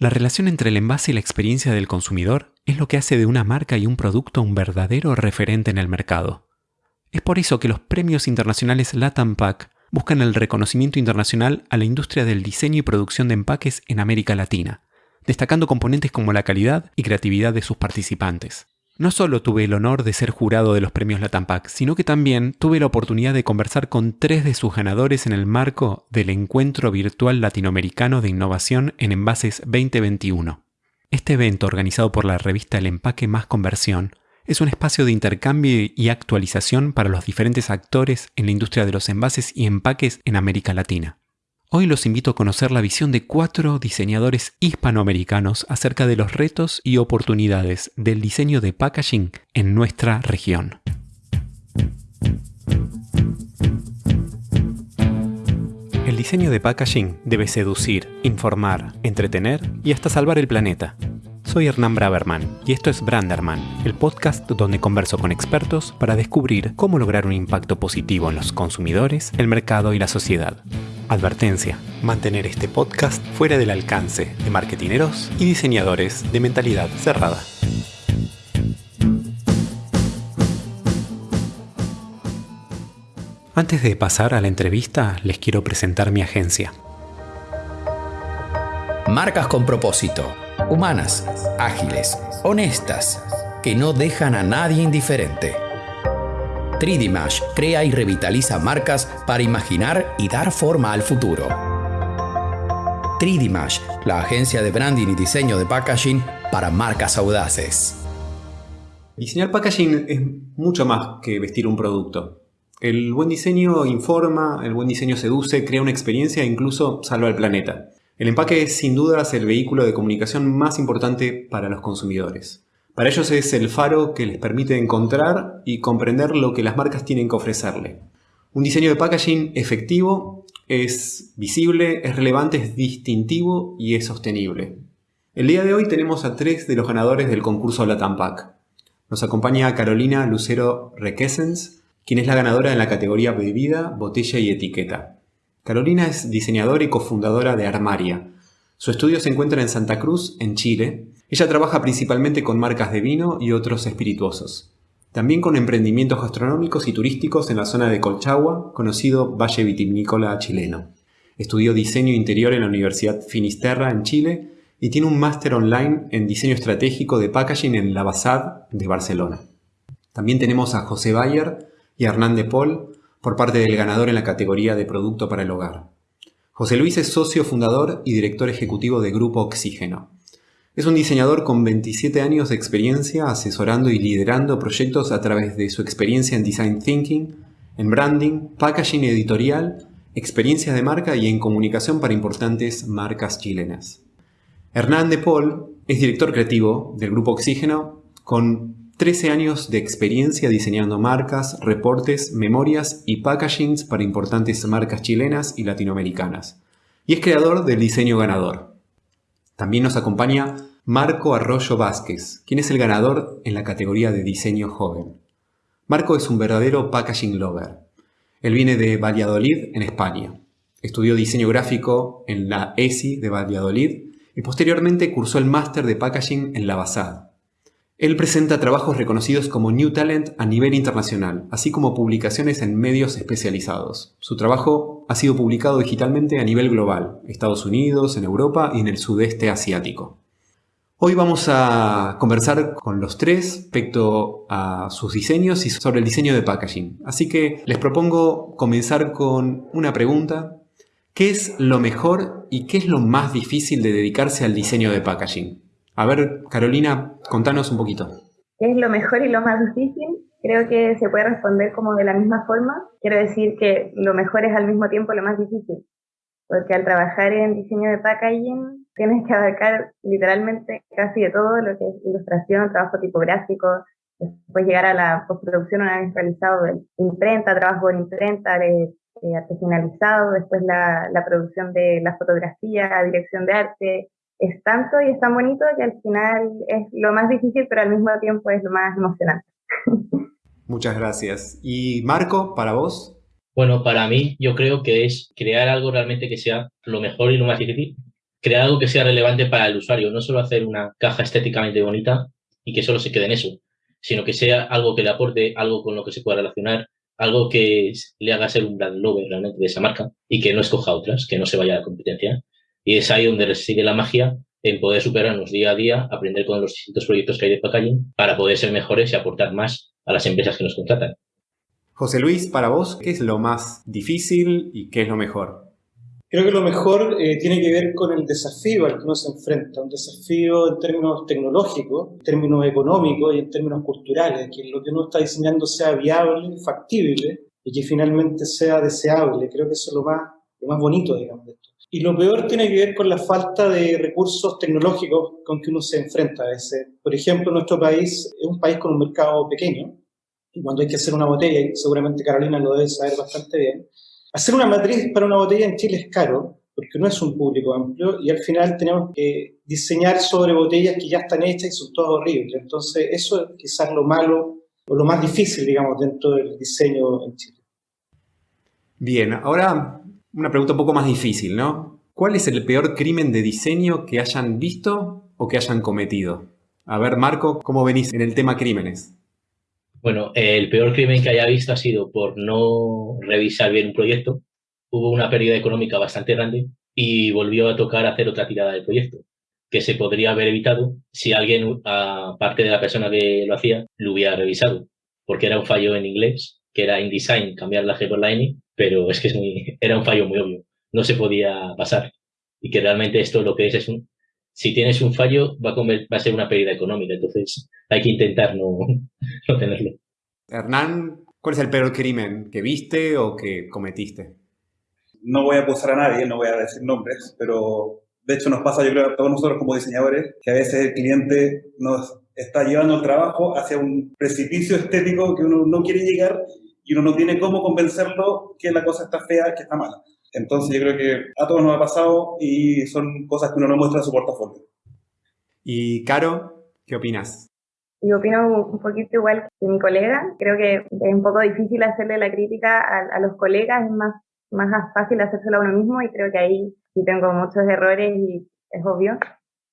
La relación entre el envase y la experiencia del consumidor es lo que hace de una marca y un producto un verdadero referente en el mercado. Es por eso que los premios internacionales Latam Pack buscan el reconocimiento internacional a la industria del diseño y producción de empaques en América Latina, destacando componentes como la calidad y creatividad de sus participantes. No solo tuve el honor de ser jurado de los premios Pack, sino que también tuve la oportunidad de conversar con tres de sus ganadores en el marco del Encuentro Virtual Latinoamericano de Innovación en Envases 2021. Este evento, organizado por la revista El Empaque Más Conversión, es un espacio de intercambio y actualización para los diferentes actores en la industria de los envases y empaques en América Latina. Hoy los invito a conocer la visión de cuatro diseñadores hispanoamericanos acerca de los retos y oportunidades del diseño de packaging en nuestra región. El diseño de packaging debe seducir, informar, entretener y hasta salvar el planeta. Soy Hernán Braverman y esto es Branderman, el podcast donde converso con expertos para descubrir cómo lograr un impacto positivo en los consumidores, el mercado y la sociedad. Advertencia, mantener este podcast fuera del alcance de marketineros y diseñadores de mentalidad cerrada. Antes de pasar a la entrevista, les quiero presentar mi agencia. Marcas con propósito humanas, ágiles, honestas, que no dejan a nadie indiferente. 3D crea y revitaliza marcas para imaginar y dar forma al futuro. 3D la agencia de branding y diseño de packaging para marcas audaces. Diseñar packaging es mucho más que vestir un producto. El buen diseño informa, el buen diseño seduce, crea una experiencia e incluso salva el planeta. El empaque es sin dudas el vehículo de comunicación más importante para los consumidores. Para ellos es el faro que les permite encontrar y comprender lo que las marcas tienen que ofrecerle. Un diseño de packaging efectivo es visible, es relevante, es distintivo y es sostenible. El día de hoy tenemos a tres de los ganadores del concurso Latam Pack. Nos acompaña Carolina Lucero Requesens, quien es la ganadora en la categoría bebida, botella y etiqueta. Carolina es diseñadora y cofundadora de Armaria. Su estudio se encuentra en Santa Cruz, en Chile. Ella trabaja principalmente con marcas de vino y otros espirituosos. También con emprendimientos gastronómicos y turísticos en la zona de Colchagua, conocido Valle Vitivinícola chileno. Estudió diseño interior en la Universidad Finisterra en Chile y tiene un máster online en diseño estratégico de packaging en la Basad de Barcelona. También tenemos a José Bayer y a Hernán de Paul, por parte del ganador en la categoría de Producto para el Hogar. José Luis es socio fundador y director ejecutivo de Grupo Oxígeno. Es un diseñador con 27 años de experiencia asesorando y liderando proyectos a través de su experiencia en design thinking, en branding, packaging editorial, experiencias de marca y en comunicación para importantes marcas chilenas. Hernán de Paul es director creativo del Grupo Oxígeno con 13 años de experiencia diseñando marcas, reportes, memorias y packagings para importantes marcas chilenas y latinoamericanas. Y es creador del diseño ganador. También nos acompaña Marco Arroyo Vázquez, quien es el ganador en la categoría de diseño joven. Marco es un verdadero packaging lover. Él viene de Valladolid, en España. Estudió diseño gráfico en la ESI de Valladolid y posteriormente cursó el máster de packaging en la BASAD. Él presenta trabajos reconocidos como New Talent a nivel internacional, así como publicaciones en medios especializados. Su trabajo ha sido publicado digitalmente a nivel global, Estados Unidos, en Europa y en el sudeste asiático. Hoy vamos a conversar con los tres respecto a sus diseños y sobre el diseño de packaging. Así que les propongo comenzar con una pregunta. ¿Qué es lo mejor y qué es lo más difícil de dedicarse al diseño de packaging? A ver, Carolina, contanos un poquito. ¿Qué es lo mejor y lo más difícil? Creo que se puede responder como de la misma forma. Quiero decir que lo mejor es al mismo tiempo lo más difícil, porque al trabajar en diseño de packaging tienes que abarcar literalmente casi de todo lo que es ilustración, trabajo tipográfico, después llegar a la postproducción una vez realizado de imprenta, trabajo en imprenta, de, artesanalizado, después la producción de la fotografía, dirección de arte, es tanto y es tan bonito que al final es lo más difícil, pero al mismo tiempo es lo más emocionante. Muchas gracias. ¿Y Marco, para vos? Bueno, para mí yo creo que es crear algo realmente que sea lo mejor y lo más difícil. crear algo que sea relevante para el usuario, no solo hacer una caja estéticamente bonita y que solo se quede en eso, sino que sea algo que le aporte algo con lo que se pueda relacionar, algo que le haga ser un brand lover realmente de esa marca y que no escoja otras, que no se vaya a la competencia. Y es ahí donde sigue la magia en poder superarnos día a día, aprender con los distintos proyectos que hay de packaging para poder ser mejores y aportar más a las empresas que nos contratan. José Luis, para vos, ¿qué es lo más difícil y qué es lo mejor? Creo que lo mejor eh, tiene que ver con el desafío al que uno se enfrenta, un desafío en términos tecnológicos, en términos económicos y en términos culturales, que lo que uno está diseñando sea viable, factible y que finalmente sea deseable. Creo que eso es lo más, lo más bonito, digamos, de. Y lo peor tiene que ver con la falta de recursos tecnológicos con que uno se enfrenta a veces. Por ejemplo, nuestro país es un país con un mercado pequeño, y cuando hay que hacer una botella, y seguramente Carolina lo debe saber bastante bien, Hacer una matriz para una botella en Chile es caro, porque no es un público amplio, y al final tenemos que diseñar sobre botellas que ya están hechas y son todas horribles. Entonces, eso es quizás lo malo o lo más difícil, digamos, dentro del diseño en Chile. Bien, ahora una pregunta un poco más difícil, ¿no? ¿Cuál es el peor crimen de diseño que hayan visto o que hayan cometido? A ver, Marco, ¿cómo venís en el tema crímenes? Bueno, el peor crimen que haya visto ha sido por no revisar bien un proyecto. Hubo una pérdida económica bastante grande y volvió a tocar hacer otra tirada del proyecto, que se podría haber evitado si alguien, aparte de la persona que lo hacía, lo hubiera revisado, porque era un fallo en inglés, que era InDesign, cambiar la G por la N, pero es que es muy, era un fallo muy obvio, no se podía pasar. Y que realmente esto lo que es es un, si tienes un fallo, va a, va a ser una pérdida económica. Entonces, hay que intentar no, no tenerlo. Hernán, ¿cuál es el peor crimen que viste o que cometiste? No voy a acusar a nadie, no voy a decir nombres, pero de hecho nos pasa, yo creo, a todos nosotros como diseñadores, que a veces el cliente nos está llevando el trabajo hacia un precipicio estético que uno no quiere llegar y uno no tiene cómo convencerlo que la cosa está fea, que está mala. Entonces yo creo que a todos nos ha pasado y son cosas que uno no muestra en su portafolio. Y Caro, ¿qué opinas? Yo opino un poquito igual que mi colega. Creo que es un poco difícil hacerle la crítica a, los colegas, es más, más fácil hacérselo a uno mismo y creo que ahí sí tengo muchos errores y es obvio.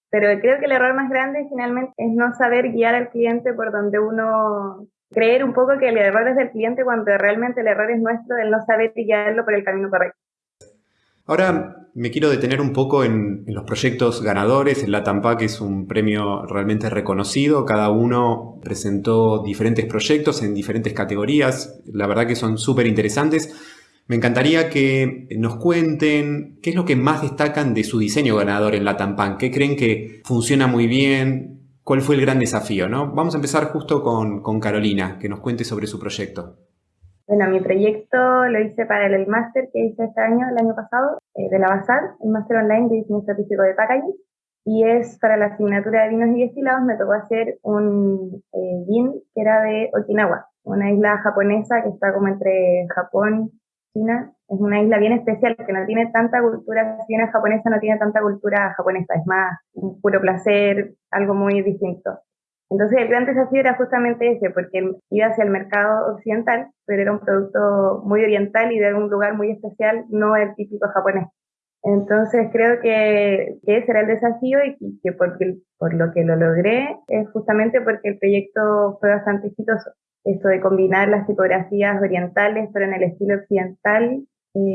Pero creo que el error más grande finalmente es no saber guiar al cliente por donde uno creer un poco que el error es del cliente cuando realmente el error es nuestro del no saber guiarlo por el camino correcto. Ahora me quiero detener un poco en, los proyectos ganadores. El Latam que es un premio realmente reconocido. Cada uno presentó diferentes proyectos en diferentes categorías. La verdad que son súper interesantes. Me encantaría que nos cuenten qué es lo que más destacan de su diseño ganador en Latam ¿Qué creen que funciona muy bien? ¿Cuál fue el gran desafío? ¿no? Vamos a empezar justo con, con Carolina, que nos cuente sobre su proyecto. Bueno, mi proyecto lo hice para el, máster que hice este año, el año pasado, eh, de la BASAR, el máster online de diseño estratégico de packaging. Y es para la asignatura de vinos y destilados, me tocó hacer un eh, gin que era de Okinawa, una isla japonesa que está como entre Japón, China. Es una isla bien especial que no tiene tanta cultura, bien japonesa no tiene tanta cultura japonesa, es más un puro placer, algo muy distinto. Entonces el gran desafío era justamente ese, porque iba hacia el mercado occidental, pero era un producto muy oriental y de un lugar muy especial, no el típico japonés. Entonces creo que, ese era el desafío y que por lo que lo logré es justamente porque el proyecto fue bastante exitoso. Esto de combinar las tipografías orientales pero en el estilo occidental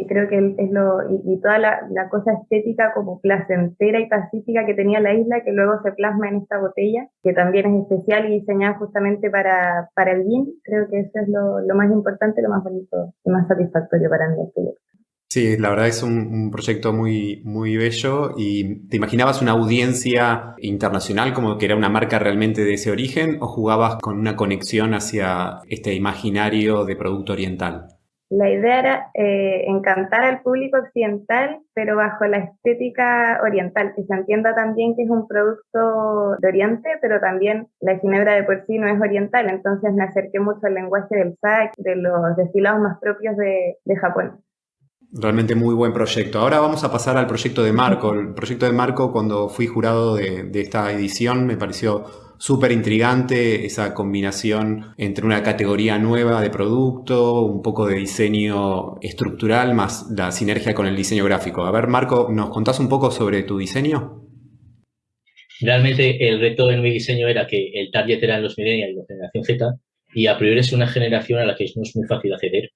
creo que es lo, y, toda la, cosa estética como placentera y pacífica que tenía la isla, que luego se plasma en esta botella, que también es especial y diseñada justamente para, para el gin, creo que eso es lo, lo más importante, lo más bonito y más satisfactorio para mí el proyecto. Sí, la verdad es un, proyecto muy, muy bello y ¿te imaginabas una audiencia internacional como que era una marca realmente de ese origen o jugabas con una conexión hacia este imaginario de producto oriental? La idea era eh, encantar al público occidental, pero bajo la estética oriental, que se entienda también que es un producto de Oriente, pero también la ginebra de por sí no es oriental, entonces me acerqué mucho al lenguaje del SAC, de los destilados más propios de, Japón. Realmente muy buen proyecto. Ahora vamos a pasar al proyecto de Marco. El proyecto de Marco, cuando fui jurado de, esta edición, me pareció súper intrigante esa combinación entre una categoría nueva de producto, un poco de diseño estructural, más la sinergia con el diseño gráfico. A ver, Marco, ¿nos contás un poco sobre tu diseño? Realmente el reto en mi diseño era que el target eran los millennials y la generación Z, y a priori es una generación a la que no es muy fácil acceder.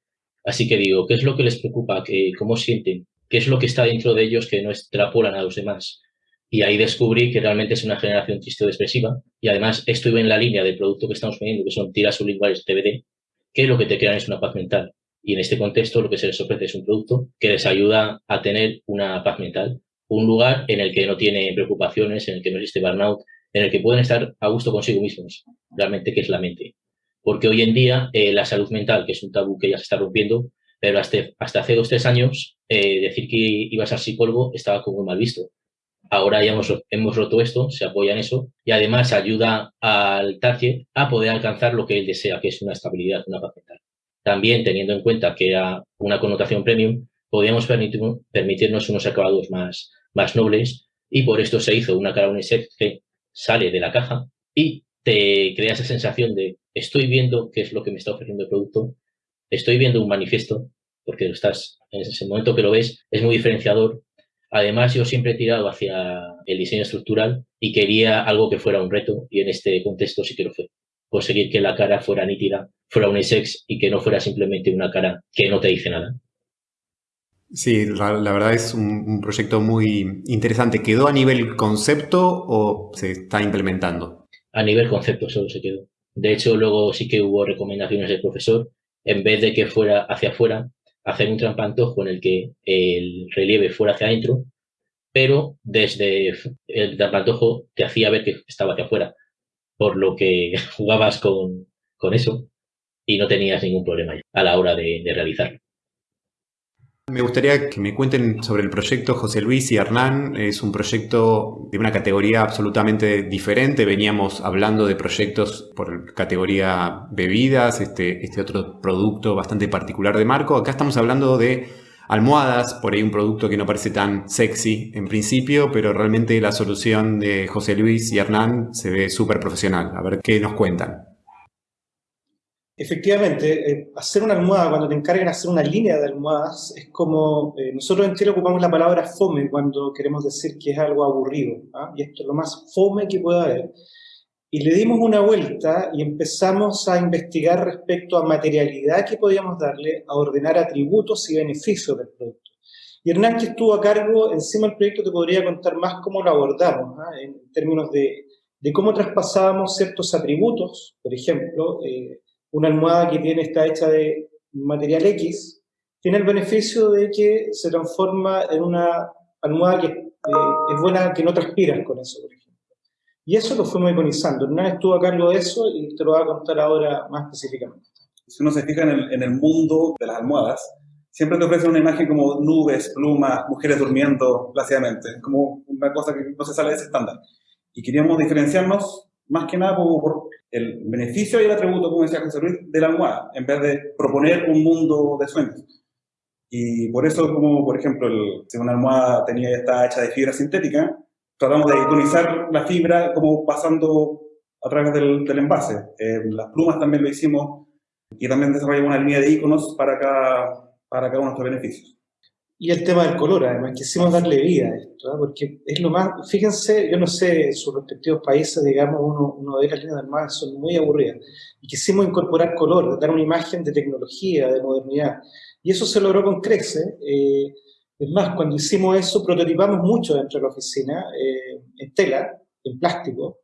Así que digo, ¿qué es lo que les preocupa? ¿Qué, ¿Cómo sienten? ¿Qué es lo que está dentro de ellos que no extrapolan a los demás? Y ahí descubrí que realmente es una generación triste o expresiva. Y además estuve en la línea del producto que estamos poniendo, que son tiras sublinguales TBD, que lo que te crean es una paz mental. Y en este contexto lo que se les ofrece es un producto que les ayuda a tener una paz mental. Un lugar en el que no tiene preocupaciones, en el que no existe burnout, en el que pueden estar a gusto consigo mismos. Realmente, que es la mente. Porque hoy en día eh, la salud mental, que es un tabú que ya se está rompiendo, pero hasta, hace dos, tres años, eh, decir que ibas al psicólogo estaba como mal visto. Ahora ya hemos, hemos roto esto, se apoya en eso y además ayuda al target a poder alcanzar lo que él desea, que es una estabilidad, una paz mental. También teniendo en cuenta que era una connotación premium, podíamos permitirnos unos acabados más, más nobles y por esto se hizo una cara unisex que sale de la caja y te crea esa sensación de estoy viendo qué es lo que me está ofreciendo el producto, estoy viendo un manifiesto, porque lo estás, en ese momento que lo ves, es muy diferenciador. Además, yo siempre he tirado hacia el diseño estructural y quería algo que fuera un reto, y en este contexto sí que lo fue. Conseguir que la cara fuera nítida, fuera unisex y que no fuera simplemente una cara que no te dice nada. Sí, la, verdad es un, proyecto muy interesante. ¿Quedó a nivel concepto o se está implementando? A nivel concepto solo se quedó. De hecho, luego sí que hubo recomendaciones del profesor, en vez de que fuera hacia afuera, hacer un trampantojo en el que el relieve fuera hacia adentro, pero desde el trampantojo te hacía ver que estaba hacia afuera, por lo que jugabas con, eso y no tenías ningún problema a la hora de realizarlo. Me gustaría que me cuenten sobre el proyecto José Luis y Hernán. Es un proyecto de una categoría absolutamente diferente. Veníamos hablando de proyectos por categoría bebidas, este, este otro producto bastante particular de Marco. Acá estamos hablando de almohadas, por ahí un producto que no parece tan sexy en principio, pero realmente la solución de José Luis y Hernán se ve súper profesional. A ver qué nos cuentan. Efectivamente, eh, hacer una almohada, cuando te encargan hacer una línea de almohadas, es como, eh, nosotros en Chile ocupamos la palabra fome cuando queremos decir que es algo aburrido, ¿ah? y esto es lo más fome que pueda haber. Y le dimos una vuelta y empezamos a investigar respecto a materialidad que podíamos darle, a ordenar atributos y beneficios del producto. Y Hernán, que estuvo a cargo encima del proyecto, te podría contar más cómo lo abordamos, ¿ah? en términos de, de, cómo traspasábamos ciertos atributos, por ejemplo, eh, una almohada que tiene, está hecha de material X, tiene el beneficio de que se transforma en una almohada que eh, es buena, que no transpiras con eso, por ejemplo. Y eso lo fuimos iconizando. Hernán estuvo a cargo de eso y te lo voy a contar ahora más específicamente. Si uno se fija en el, mundo de las almohadas, siempre te ofrecen una imagen como nubes, plumas, mujeres durmiendo plácidamente, como una cosa que no se sale de ese estándar. Y queríamos diferenciarnos más que nada por, el beneficio y el atributo, como decía José Luis, de la almohada, en vez de proponer un mundo de sueños. Y por eso, como por ejemplo, el, si una almohada tenía ya está hecha de fibra sintética, tratamos de iconizar la fibra como pasando a través del, envase. Eh, las plumas también lo hicimos y también desarrollamos una línea de iconos para cada, para cada uno de estos beneficios. Y el tema del color, además, quisimos darle vida a esto, ¿ah? porque es lo más, fíjense, yo no sé, en sus respectivos países, digamos, uno, uno ve las líneas mar, son muy aburridas, y quisimos incorporar color, dar una imagen de tecnología, de modernidad, y eso se logró con Crece, eh, es más, cuando hicimos eso, prototipamos mucho dentro de la oficina, eh, en tela, en plástico,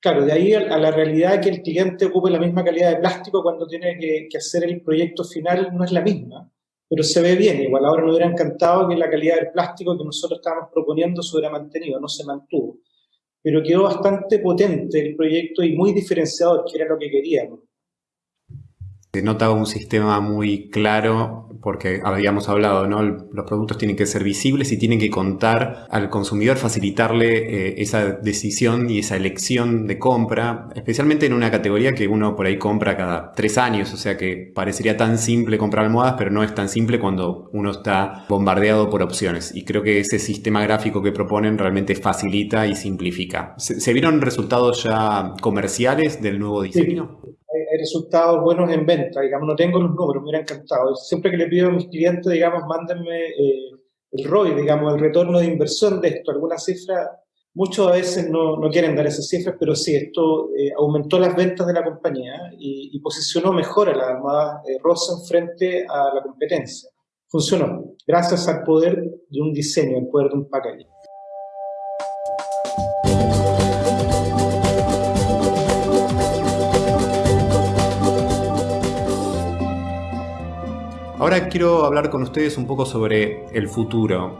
claro, de ahí a, la realidad que el cliente ocupe la misma calidad de plástico cuando tiene que, que hacer el proyecto final no es la misma, pero se ve bien. Igual ahora nos hubiera encantado que la calidad del plástico que nosotros estábamos proponiendo se hubiera mantenido, no se mantuvo. Pero quedó bastante potente el proyecto y muy diferenciador, que era lo que queríamos. Se nota un sistema muy claro porque habíamos hablado, ¿no? Los productos tienen que ser visibles y tienen que contar al consumidor, facilitarle eh, esa decisión y esa elección de compra, especialmente en una categoría que uno por ahí compra cada tres años, o sea que parecería tan simple comprar almohadas, pero no es tan simple cuando uno está bombardeado por opciones. Y creo que ese sistema gráfico que proponen realmente facilita y simplifica. ¿Se, vieron resultados ya comerciales del nuevo diseño? Resultados buenos en venta, digamos, no tengo los números, me hubiera encantado. Siempre que le pido a mis clientes, digamos, mándenme eh, el ROI, digamos, el retorno de inversión de esto, alguna cifra, muchos a veces no, no quieren dar esas cifras, pero sí, esto eh, aumentó las ventas de la compañía y, posicionó mejor a la armada eh, frente a la competencia. Funcionó, gracias al poder de un diseño, al poder de un packaging. Ahora quiero hablar con ustedes un poco sobre el futuro.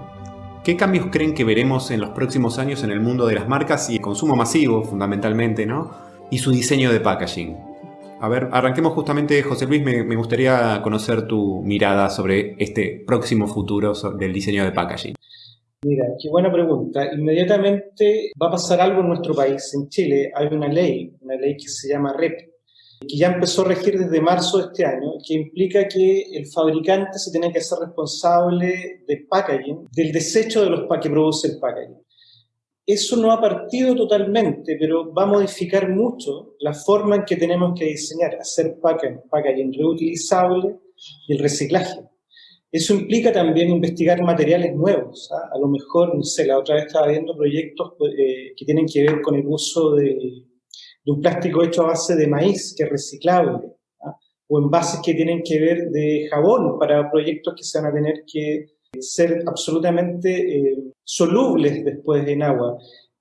¿Qué cambios creen que veremos en los próximos años en el mundo de las marcas y el consumo masivo, fundamentalmente, ¿no? Y su diseño de packaging. A ver, arranquemos justamente, José Luis, me, me gustaría conocer tu mirada sobre este próximo futuro del diseño de packaging. Mira, qué buena pregunta. Inmediatamente va a pasar algo en nuestro país, en Chile. Hay una ley, una ley que se llama REP, que ya empezó a regir desde marzo de este año, que implica que el fabricante se tiene que hacer responsable del packaging, del desecho de los que produce el packaging. Eso no ha partido totalmente, pero va a modificar mucho la forma en que tenemos que diseñar, hacer packaging, packaging reutilizable y el reciclaje. Eso implica también investigar materiales nuevos. ¿ah? A lo mejor, no sé, la otra vez estaba viendo proyectos eh, que tienen que ver con el uso de de un plástico hecho a base de maíz, que es reciclable, ¿ah? o envases que tienen que ver de jabón para proyectos que se van a tener que ser absolutamente eh, solubles después en agua.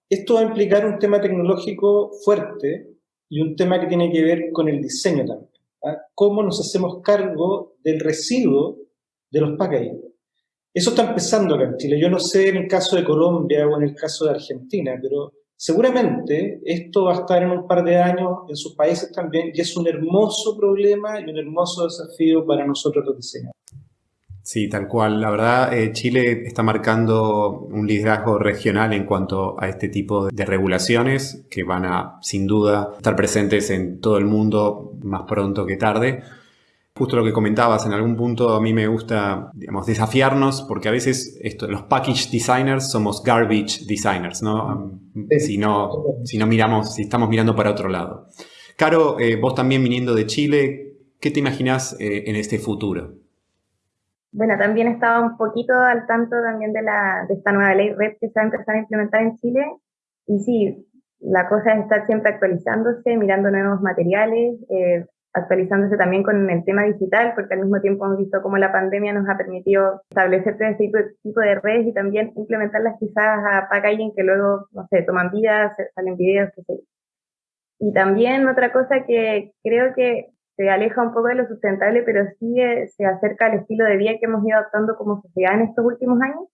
Esto va a implicar un tema tecnológico fuerte y un tema que tiene que ver con el diseño también. ¿ah? ¿Cómo nos hacemos cargo del residuo de los packaging? Eso está empezando acá en Chile. Yo no sé en el caso de Colombia o en el caso de Argentina, pero Seguramente esto va a estar en un par de años en sus países también y es un hermoso problema y un hermoso desafío para nosotros los diseñadores. Sí, tal cual. La verdad, eh, Chile está marcando un liderazgo regional en cuanto a este tipo de regulaciones que van a, sin duda, estar presentes en todo el mundo más pronto que tarde. Justo lo que comentabas, en algún punto a mí me gusta, digamos, desafiarnos porque a veces esto, los package designers somos garbage designers, ¿no? Si no, si no miramos, si estamos mirando para otro lado. Caro, eh, vos también viniendo de Chile, ¿qué te imaginas eh, en este futuro? Bueno, también estaba un poquito al tanto también de, la, de esta nueva ley RED que se va a empezar a implementar en Chile. Y sí, la cosa es estar siempre actualizándose, mirando nuevos materiales, eh, actualizándose también con el tema digital, porque al mismo tiempo hemos visto cómo la pandemia nos ha permitido establecer este tipo, de redes y también implementarlas quizás a packaging que luego, no sé, toman vidas, salen videos, qué sé Y también otra cosa que creo que se aleja un poco de lo sustentable, pero sí eh, se acerca al estilo de vida que hemos ido adoptando como sociedad en estos últimos años,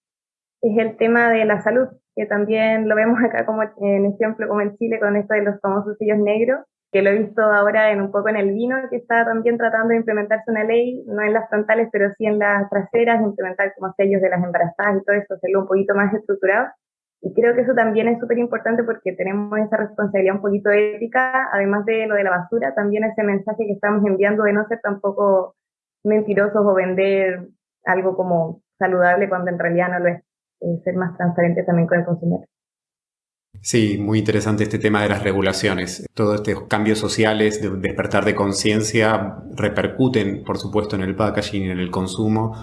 es el tema de la salud, que también lo vemos acá como en ejemplo, como en Chile, con esto de los famosos sellos negros, que lo he visto ahora en un poco en el vino, que está también tratando de implementarse una ley, no en las frontales, pero sí en las traseras, implementar como sellos de las embarazadas y todo eso, hacerlo un poquito más estructurado. Y creo que eso también es súper importante porque tenemos esa responsabilidad un poquito ética, además de lo de la basura, también ese mensaje que estamos enviando de no ser tampoco mentirosos o vender algo como saludable cuando en realidad no lo es, eh, ser más transparente también con el consumidor. Sí, muy interesante este tema de las regulaciones. Todos estos cambios sociales, de despertar de conciencia, repercuten, por supuesto, en el packaging y en el consumo,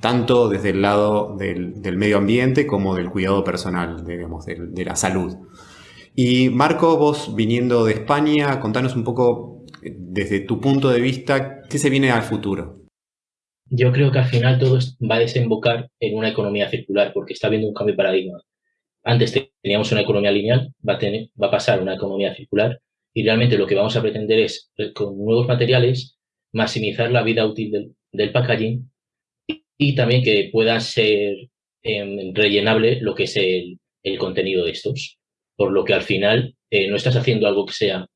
tanto desde el lado del, medio ambiente como del cuidado personal, digamos, de, la salud. Y Marco, vos viniendo de España, contanos un poco, desde tu punto de vista, ¿qué se viene al futuro? Yo creo que al final todo va a desembocar en una economía circular, porque está habiendo un cambio de paradigma antes teníamos una economía lineal, va a, tener, va a pasar a una economía circular y realmente lo que vamos a pretender es, eh, con nuevos materiales, maximizar la vida útil del, packaging y, también que pueda ser em, rellenable lo que es el, contenido de estos. Por lo que al final eh, no estás haciendo algo que sea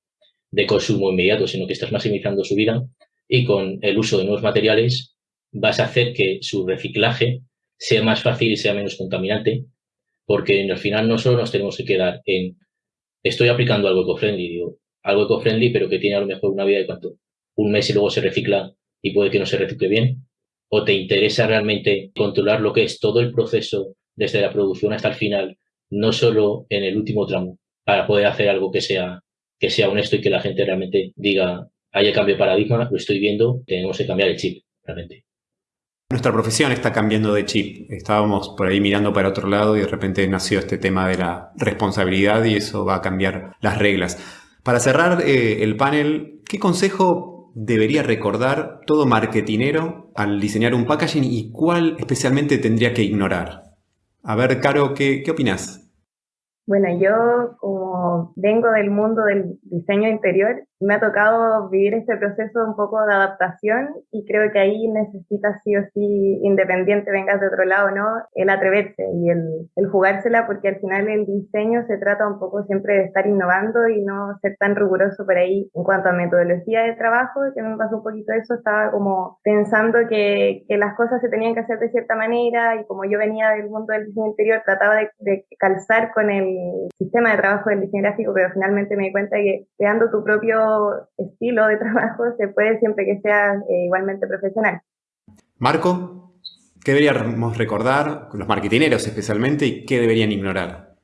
de consumo inmediato, sino que estás maximizando su vida y con el uso de nuevos materiales vas a hacer que su reciclaje sea más fácil y sea menos contaminante, porque al final no solo nos tenemos que quedar en estoy aplicando algo eco-friendly, digo, algo eco-friendly, pero que tiene a lo mejor una vida de cuánto, un mes y luego se recicla y puede que no se recicle bien, o te interesa realmente controlar lo que es todo el proceso desde la producción hasta el final, no solo en el último tramo, para poder hacer algo que sea, que sea honesto y que la gente realmente diga, haya cambio de paradigma, lo estoy viendo, tenemos que cambiar el chip, realmente. Nuestra profesión está cambiando de chip. Estábamos por ahí mirando para otro lado y de repente nació este tema de la responsabilidad y eso va a cambiar las reglas. Para cerrar eh, el panel, ¿qué consejo debería recordar todo marketinero al diseñar un packaging y cuál especialmente tendría que ignorar? A ver, Caro, ¿qué, qué opinas? Bueno, yo como vengo del mundo del diseño interior, me ha tocado vivir este proceso un poco de adaptación y creo que ahí necesitas sí o sí, independiente vengas de otro lado, ¿no? El atreverse y el, el jugársela porque al final el diseño se trata un poco siempre de estar innovando y no ser tan riguroso por ahí en cuanto a metodología de trabajo, que me pasó un poquito eso, estaba como pensando que, que las cosas se tenían que hacer de cierta manera y como yo venía del mundo del diseño interior, trataba de, de calzar con el sistema de trabajo del diseño gráfico, pero finalmente me di cuenta que creando tu propio estilo de trabajo se puede siempre que sea eh, igualmente profesional. Marco, ¿qué deberíamos recordar, los marketineros especialmente, y qué deberían ignorar?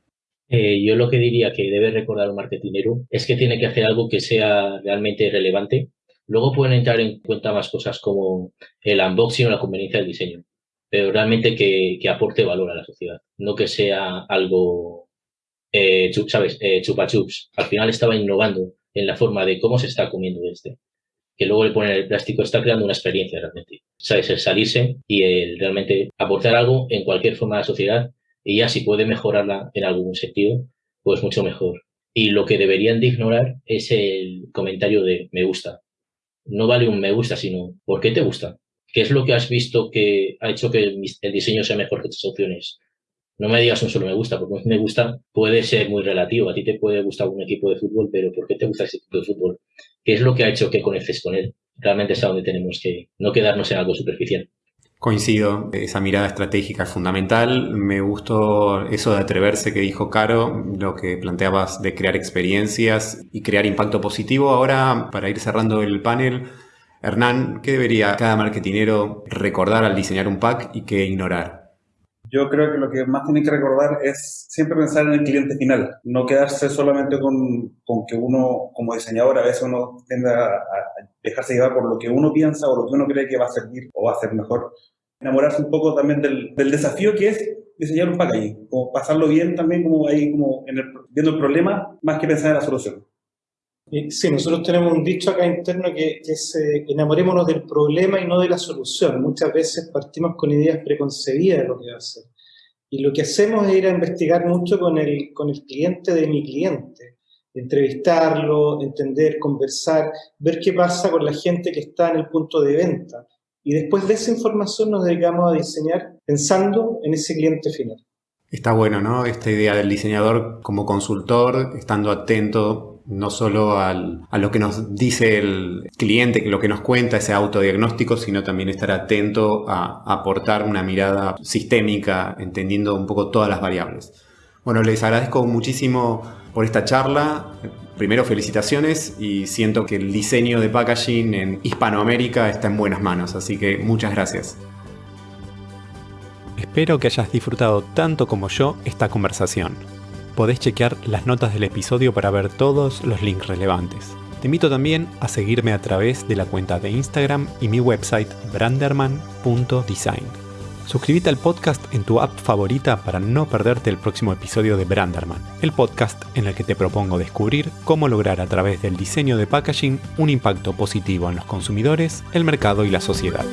Eh, yo lo que diría que debe recordar un marketinero es que tiene que hacer algo que sea realmente relevante. Luego pueden entrar en cuenta más cosas como el unboxing o la conveniencia del diseño, pero realmente que, que aporte valor a la sociedad, no que sea algo eh, ¿sabes? Eh, chupa chups. Al final estaba innovando en la forma de cómo se está comiendo este. Que luego le ponen el plástico, está creando una experiencia realmente. ¿Sabes? El salirse y el realmente aportar algo en cualquier forma de la sociedad y ya si puede mejorarla en algún sentido, pues mucho mejor. Y lo que deberían de ignorar es el comentario de me gusta. No vale un me gusta, sino ¿por qué te gusta? ¿Qué es lo que has visto que ha hecho que el diseño sea mejor que otras opciones? No me digas un solo me gusta, porque me gusta puede ser muy relativo. A ti te puede gustar un equipo de fútbol, pero ¿por qué te gusta ese equipo de fútbol? ¿Qué es lo que ha hecho que conectes con él? Realmente es a donde tenemos que no quedarnos en algo superficial. Coincido, esa mirada estratégica es fundamental. Me gustó eso de atreverse que dijo Caro, lo que planteabas de crear experiencias y crear impacto positivo. Ahora, para ir cerrando el panel, Hernán, ¿qué debería cada marketinero recordar al diseñar un pack y qué ignorar? Yo creo que lo que más tiene que recordar es siempre pensar en el cliente final, no quedarse solamente con, con que uno, como diseñador, a veces uno tiende a, dejarse llevar por lo que uno piensa o lo que uno cree que va a servir o va a ser mejor. Enamorarse un poco también del, del desafío que es diseñar un packaging, como pasarlo bien también, como ahí, como en el, viendo el problema, más que pensar en la solución. Sí, nosotros tenemos un dicho acá interno que, que es eh, enamorémonos del problema y no de la solución. Muchas veces partimos con ideas preconcebidas de lo que va a hacer. Y lo que hacemos es ir a investigar mucho con el, con el cliente de mi cliente. Entrevistarlo, entender, conversar, ver qué pasa con la gente que está en el punto de venta. Y después de esa información nos dedicamos a diseñar pensando en ese cliente final. Está bueno, ¿no? Esta idea del diseñador como consultor, estando atento no solo a lo que nos dice el cliente, lo que nos cuenta ese autodiagnóstico, sino también estar atento a, aportar una mirada sistémica, entendiendo un poco todas las variables. Bueno, les agradezco muchísimo por esta charla. Primero, felicitaciones y siento que el diseño de packaging en Hispanoamérica está en buenas manos, así que muchas gracias. Espero que hayas disfrutado tanto como yo esta conversación podés chequear las notas del episodio para ver todos los links relevantes. Te invito también a seguirme a través de la cuenta de Instagram y mi website branderman.design. Suscríbete al podcast en tu app favorita para no perderte el próximo episodio de Branderman, el podcast en el que te propongo descubrir cómo lograr a través del diseño de packaging un impacto positivo en los consumidores, el mercado y la sociedad.